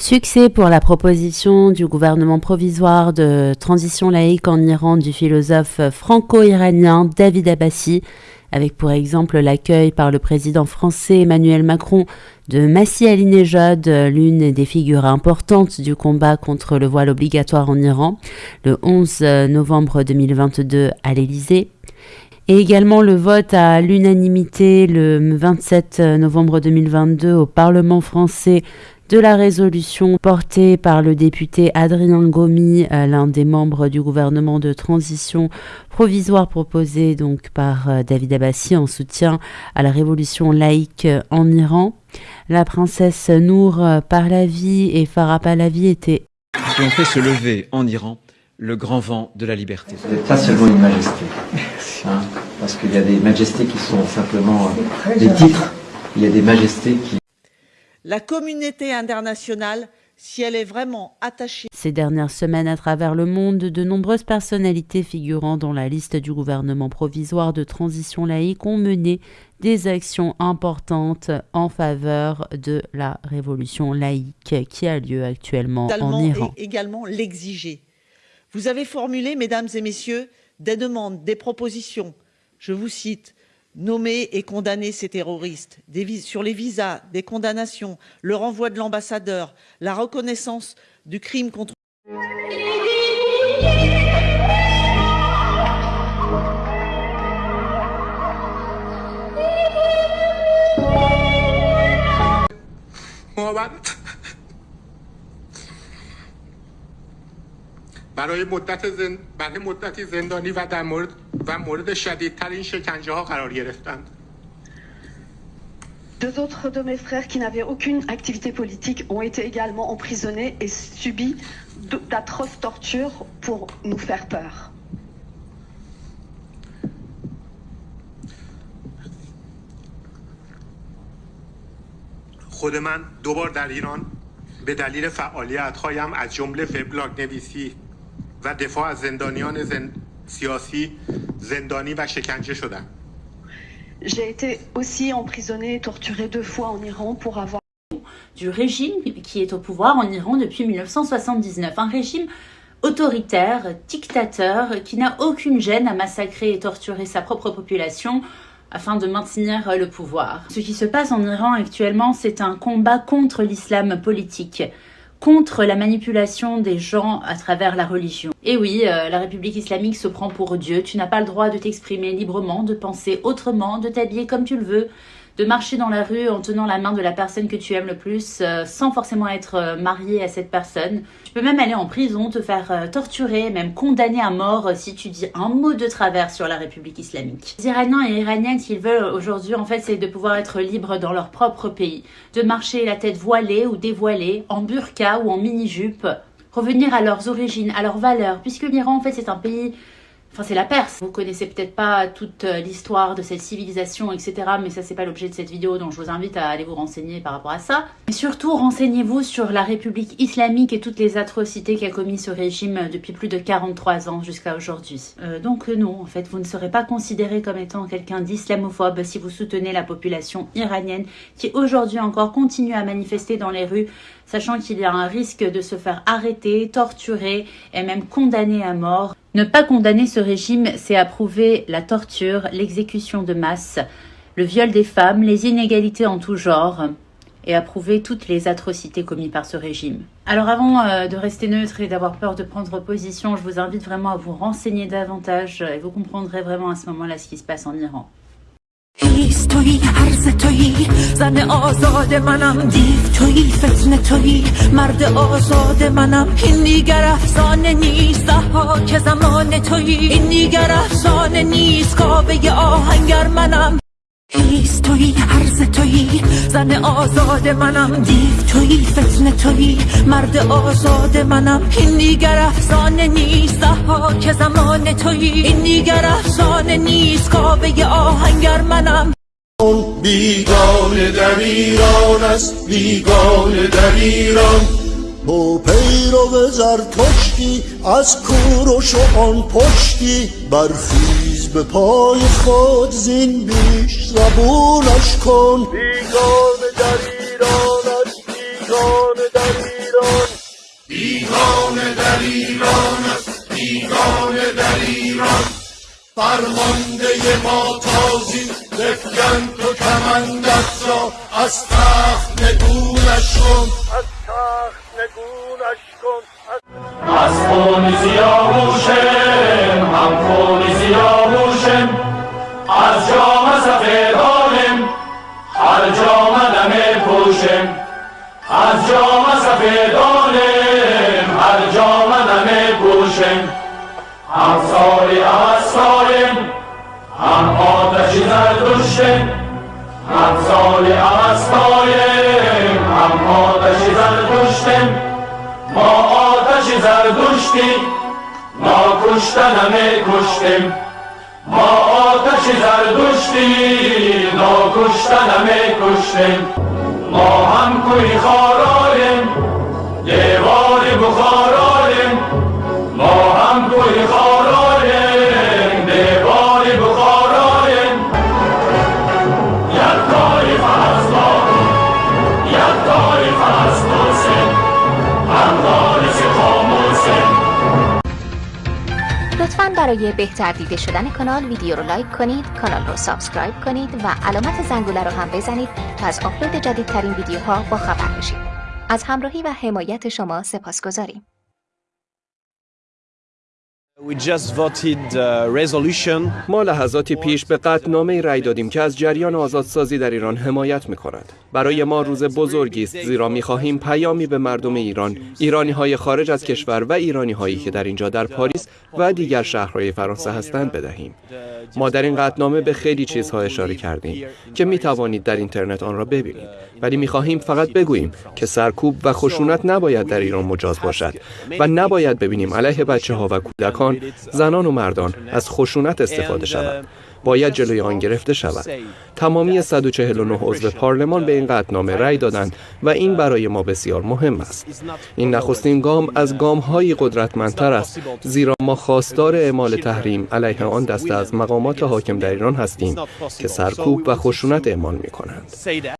Succès pour la proposition du gouvernement provisoire de transition laïque en Iran du philosophe franco-iranien David Abbassi, avec pour exemple l'accueil par le président français Emmanuel Macron de Massi Ali-Nejad, l'une des figures importantes du combat contre le voile obligatoire en Iran, le 11 novembre 2022 à l'Élysée. Et également le vote à l'unanimité le 27 novembre 2022 au Parlement français de la résolution portée par le député Adrien Gomi, euh, l'un des membres du gouvernement de transition provisoire proposé donc par euh, David Abbassi en soutien à la révolution laïque en Iran. La princesse Nour Pahlavi et Farah Pahlavi étaient qui ont fait se lever en Iran le grand vent de la liberté. Vous n'êtes pas seulement une majesté, hein, parce qu'il y a des majestés qui sont simplement euh, des titres, il y a des majestés qui la communauté internationale, si elle est vraiment attachée. Ces dernières semaines, à travers le monde, de nombreuses personnalités figurant dans la liste du gouvernement provisoire de transition laïque ont mené des actions importantes en faveur de la révolution laïque qui a lieu actuellement en Iran. Et également l'exiger. Vous avez formulé, mesdames et messieurs, des demandes, des propositions. Je vous cite nommer et condamner ces terroristes, sur les visas, des condamnations, le renvoi de l'ambassadeur, la reconnaissance du crime contre برای مدت زن... برای مدتی زندانی و در مورد و مورد شدیدترین شکنجه ها قرار گرفتند. Deux autres de mes frères qui n'avaient aucune activité politique ont été également emprisonnés et subi d'atroces tortures pour nous faire peur. خود من دوبار در ایران به دلیل فعالیت هایم از جمله فبلاگ نویسی و دفاع از زندانیان زن... سیاسی زندانی و شکنجه شدم J'ai été aussi emprisonné et torturé deux fois en Iran pour avoir du régime qui est au pouvoir en Iran depuis 1979, un régime autoritaire, dictateur, qui n'a aucune gêne à massacrer et torturer sa propre population afin de maintenir le pouvoir. Ce qui se passe en Iran actuellement, c'est un combat contre l'islam politique contre la manipulation des gens à travers la religion. Et oui, euh, la République islamique se prend pour Dieu, tu n'as pas le droit de t'exprimer librement, de penser autrement, de t'habiller comme tu le veux, de marcher dans la rue en tenant la main de la personne que tu aimes le plus euh, sans forcément être euh, marié à cette personne. Tu peux même aller en prison, te faire euh, torturer, même condamner à mort si tu dis un mot de travers sur la République islamique. Les Iraniens et Iraniennes, s'ils veulent aujourd'hui, en fait, c'est de pouvoir être libres dans leur propre pays, de marcher la tête voilée ou dévoilée, en burqa ou en mini-jupe, revenir à leurs origines, à leurs valeurs, puisque l'Iran, en fait, c'est un pays Enfin, c'est la Perse. Vous connaissez peut-être pas toute euh, l'histoire de cette civilisation, etc. Mais ça, c'est pas l'objet de cette vidéo, donc je vous invite à aller vous renseigner par rapport à ça. Mais surtout, renseignez-vous sur la République islamique et toutes les atrocités qu'a commis ce régime depuis plus de 43 ans jusqu'à aujourd'hui. Euh, donc euh, non, en fait, vous ne serez pas considéré comme étant quelqu'un d'islamophobe si vous soutenez la population iranienne qui aujourd'hui encore continue à manifester dans les rues, sachant qu'il y a un risque de se faire arrêter, torturer et même condamner à mort. Ne pas condamner ce régime, c'est approuver la torture, l'exécution de masse, le viol des femmes, les inégalités en tout genre et approuver toutes les atrocités commises par ce régime. Alors avant euh, de rester neutre et d'avoir peur de prendre position, je vous invite vraiment à vous renseigner davantage et vous comprendrez vraiment à ce moment-là ce qui se passe en Iran. زن آزاد منم. دیو توی فتنه توی مرد آزاد منم. این دیگر افسانه نیست. ها که زمان توی این دیگر افسانه نیست. کابه آهنگر منم. هیست توی عرض توی زن آزاد منم. دیو توی فتنه توی مرد آزاد منم. این دیگر افسانه نیست. ها که زمان توی این دیگر افسانه نیست. کابه آهنگر منم. بیگانه در ایران است بیگانه در ایران تو پیرو زرتشتی از کورش و آن پشتی. برخیز به پای خود زین بیش زبونش کن. بیگانه در ایران است بیگانه در ایران در ایران فرمانده ما تازی بفگن تو کمندت را از تخت نگونش کن. از تخت نگونش کن. از خون سیاوشم هم خون سیاوشم از جام سفیدانم هر جام نمی پوشم. از جام سفیدانم هر جام نمی پوشم. هم کشته همسال عوستایم هم آتش زرگشتم ما آتش زرگشتی ما کشتن همه کشتم ما آتش زرگشتی نا کشتن همه کشتم ما هم کوی خارایم دیوار بخارا برای بهتر دیده شدن کانال ویدیو رو لایک کنید کانال رو سابسکرایب کنید و علامت زنگوله رو هم بزنید تا از آپلود جدیدترین ویدیوها با خبر بشید از همراهی و حمایت شما سپاس گذاریم ما لحظاتی پیش به قطعنامه رأی دادیم که از جریان آزادسازی در ایران حمایت می کند. برای ما روز بزرگی است زیرا می خواهیم پیامی به مردم ایران، ایرانی های خارج از کشور و ایرانی هایی که در اینجا در پاریس و دیگر شهرهای فرانسه هستند بدهیم. ما در این قطعنامه به خیلی چیزها اشاره کردیم که می توانید در اینترنت آن را ببینید ولی می خواهیم فقط بگوییم که سرکوب و خشونت نباید در ایران مجاز باشد و نباید ببینیم علیه بچه ها و کودکان زنان و مردان از خشونت استفاده شود. باید جلوی آن گرفته شود. تمامی 149 عضو پارلمان به این قطعنامه رأی دادند و این برای ما بسیار مهم است. این نخستین گام از گام‌های قدرتمندتر است زیرا ما خواستار اعمال تحریم علیه آن دسته از مقامات حاکم در ایران هستیم که سرکوب و خشونت اعمال می کنند